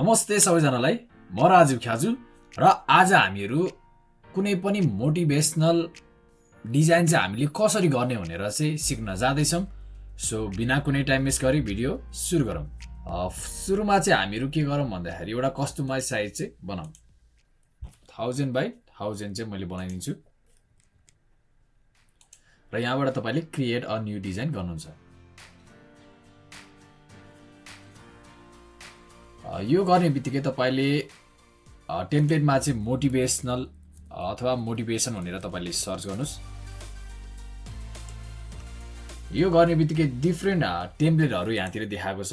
नमस्ते सबैजनालाई। म राजीव ख्याजु र आज हामीहरू कुनै पनि मोटिभेसनल डिजाइन चाहिँ हामीले कसरी गर्ने भनेर चाहिँ सिक्न जाँदैछौँ। सो बिना कुनै टाइम वेस्ट गरी भिडियो सुरु गरौँ। सुरुमा चाहिँ हामीहरू के गरौँ भन्दाखेरि एउटा कस्टमाइज साइज चाहिँ बनाऊँ थाउजन्ड बाई थाउजन्ड चाहिँ मैले बनाइदिन्छु। र यहाँबाट तपाईँले क्रिएट अ न्यू डिजाइन गर्नुहुन्छ। यो गर्ने बित्तिकै तपाईँले टेम्प्लेटमा चाहिँ मोटिभेसनल अथवा मोटिभेसन भनेर तपाईँले सर्च गर्नुहोस्। यो गर्ने बित्तिकै डिफ्रेन्ट टेम्प्लेटहरू यहाँतिर देखाएको छ।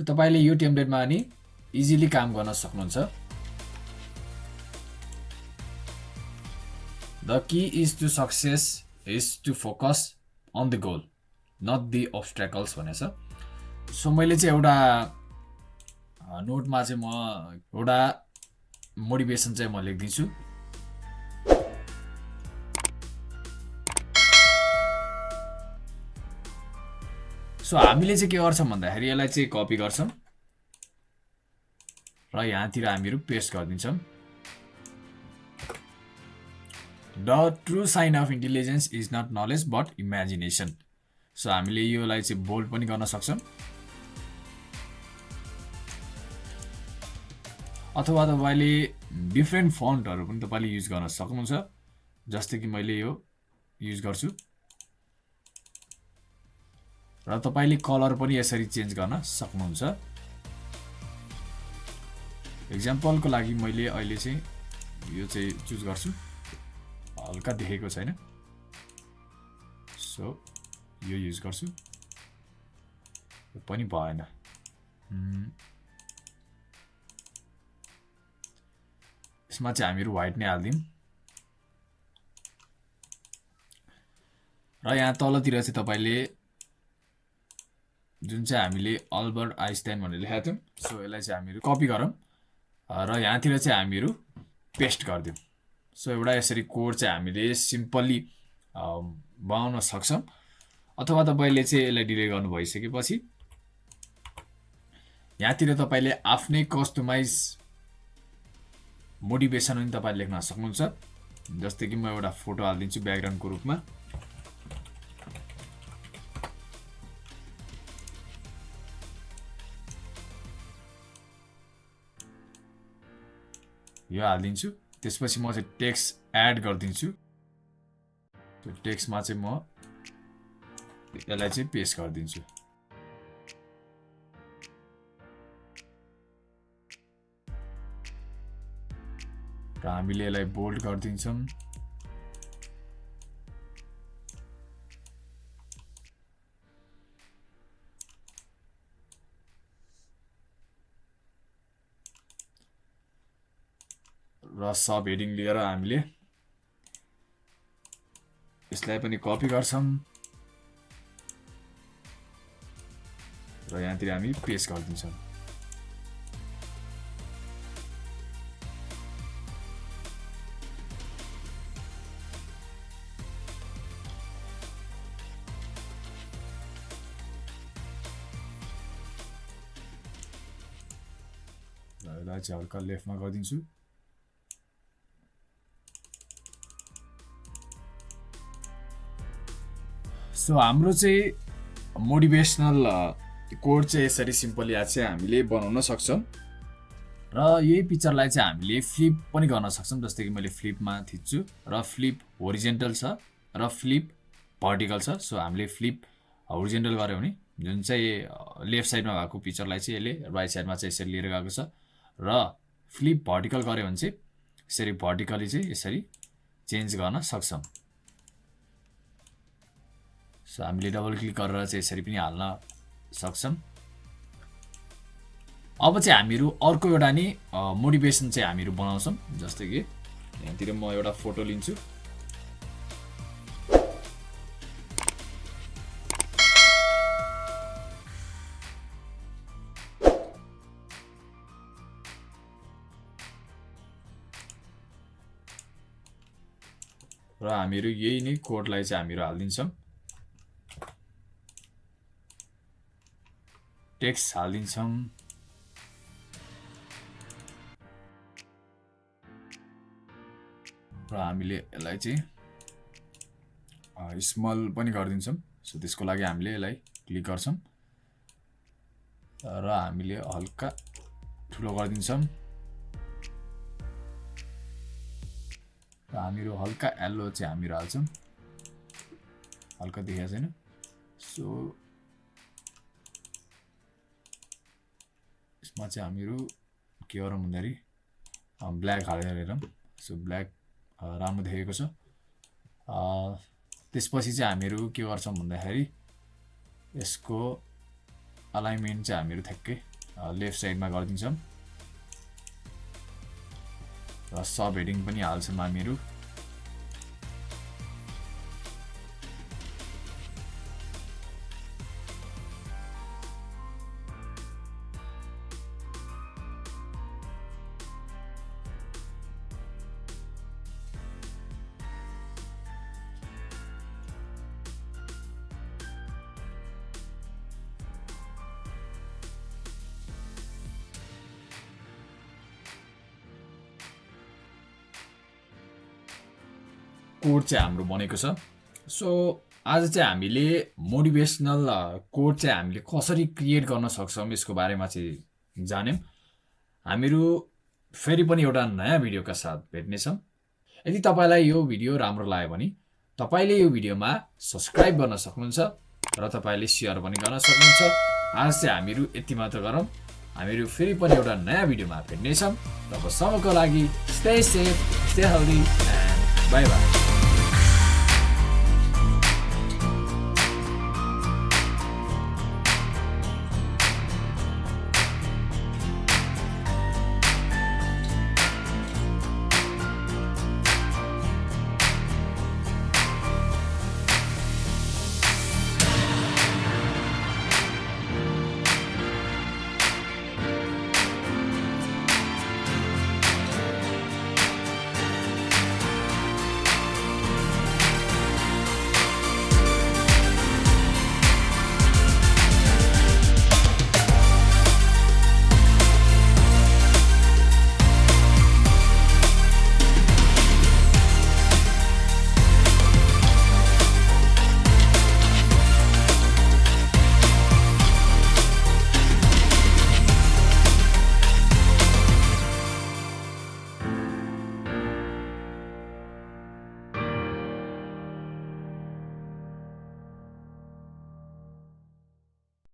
तपाईँले यो टेम्प्लेटमा नि इजिली काम गर्न सक्नुहुन्छ। The key is to success is to focus on the goal not the obstacles भनेछ। सो मैले चाहिँ एउटा नोटमा चाहिँ म एउटा मोटिभेसन चाहिँ म लेखिदिन्छु सो हामीले चाहिँ के गर्छौँ भन्दाखेरि यसलाई चाहिँ कपी गर्छौँ र यहाँतिर हामीहरू पेस्ट गरिदिन्छौँ। The true sign of intelligence is not knowledge but imagination. So हामीले योलाई चाहिँ बोल्ड पनि गर्न सक्छौँ। अथवा तपाईँले डिफ्रेन्ट फन्टहरू पनि तपाईँले युज गर्न सक्नुहुन्छ जस्तै कि मैले यो युज गर्छु। र तपाईँले कलर पनि यसरी चेन्ज गर्न सक्नुहुन्छ। इक्जाम्पलको लागि मैले अहिले चाहिँ यो चाहिँ चुज गर्छु। हल्का देखेको छैन। सो यो युज गर्छु। पनि भएन। यसमा चाहिँ हामीहरू व्हाइट नै हालिदिउँ। र यहाँ तलतिर चाहिँ तपाईँले जुन चाहिँ हामीले अल्बर्ट आइन्स्टाइन भनेर लेखाएको थियौँ सो यसलाई चाहिँ हामीहरू कपी गरौँ। र यहाँतिर चाहिँ हामीहरू पेस्ट गरिदिउँ। सो एउटा यसरी कोड चाहिँ हामीले सिम्पल्ली बनाउन सक्छौँ। अथवा तपाईँले चाहिँ यसलाई डिले गर्नु भइसकेपछि यहाँतिर तपाईँले आफ्नै कस्टमाइज मोटिभेसन पनि तपाईँले लेख्न सक्नुहुन्छ। जस्तै कि म एउटा फोटो हालिदिन्छु ब्याकग्राउन्डको रूपमा। यो हालिदिन्छु। त्यसपछि म चाहिँ टेक्स्ट एड गरिदिन्छु। टेक्स्टमा चाहिँ म यसलाई चाहिँ पेस्ट गरिदिन्छु। र हामीले यसलाई बोल्ड गरिदिन्छौँ। र सब हेडिङ लिएर हामीले यसलाई पनि कपी गर्छौँ। र यहाँतिर हामी पेस्ट गरिदिन्छौँ। यसलाई चाहिँ हल्का लेफ्टमा गरिदिन्छु। सो हाम्रो चाहिँ मोटिभेसनल कोड चाहिँ यसरी सिम्पली आज चाहिँ हामीले बनाउन सक्छौँ। र यही पिक्चरलाई चाहिँ हामीले फ्लिप पनि गर्न सक्छौँ जस्तै कि मैले फ्लिपमा थिच्छु। र फ्लिप होरिजेन्टल छ र फ्लिप भर्टिकल छ। सो हामीले फ्लिप होरिजेन्टल गऱ्यो भने जुन चाहिँ लेफ्ट साइडमा भएको पिक्चरलाई चाहिँ यसले राइट साइडमा चाहिँ यसरी लिएर गएको छ। र फ्लिप भर्टिकल गऱ्यो भने चाहिँ यसरी भर्टिकली चाहिँ यसरी चेन्ज गर्न सक्छौँ। सो हामीले डबल क्लिक गरेर चाहिँ यसरी पनि हाल्न सक्छौँ। अब चाहिँ हामीहरू अर्को एउटा नि मोटिभेसन चाहिँ हामीहरू बनाउँछौँ जस्तै कि यहाँतिर म एउटा फोटो लिन्छु। र हामीहरू यही नै कोडलाई चाहिँ हामीहरू हालिदिन्छौँ। टेक्स हालिदिन्छौँ। र हामीले यसलाई चाहिँ स्मल पनि गरिदिन्छौँ। सो त्यसको लागि हामीले यसलाई क्लिक गर्छौँ। र हामीले हल्का ठुलो गरिदिन्छौँ। र हामीहरू हल्का एल्लो चाहिँ हामीहरू हाल्छौँ। हल्का देखाएको छैन? सो यसमा चाहिँ हामीहरू के गरौँ भन्दाखेरि ब्ल्याक हालेर हेरौँ। सो ब्ल्याक राम्रो देखेको छ। त्यसपछि चाहिँ हामीहरू के गर्छौँ भन्दाखेरि यसको अलाइनमेन्ट चाहिँ हामीहरू ठ्याक्कै लेफ्ट साइडमा गरिदिन्छौँ। र सब हेडिङ पनि हाल्छौँ हामीहरू कोड चाहिँ हाम्रो बनेको छ। सो आज चाहिँ हामीले मोटिभेसनल कोड चाहिँ हामीले कसरी क्रिएट गर्न सक्छौँ यसको बारेमा चाहिँ जान्यौँ। हामीहरू फेरि पनि एउटा नयाँ भिडियोका साथ भेट्नेछौँ। यदि तपाईँलाई यो भिडियो राम्रो लाग्यो भने तपाईँले यो भिडियोमा सब्सक्राइब गर्न सक्नुहुन्छ र तपाईँले सेयर पनि गर्न सक्नुहुन्छ। आज चाहिँ हामीहरू यति मात्र गरौँ। हामीहरू फेरि पनि एउटा नयाँ भिडियोमा भेट्नेछौँ। तबसम्मको लागि stay safe stay healthy and bye bye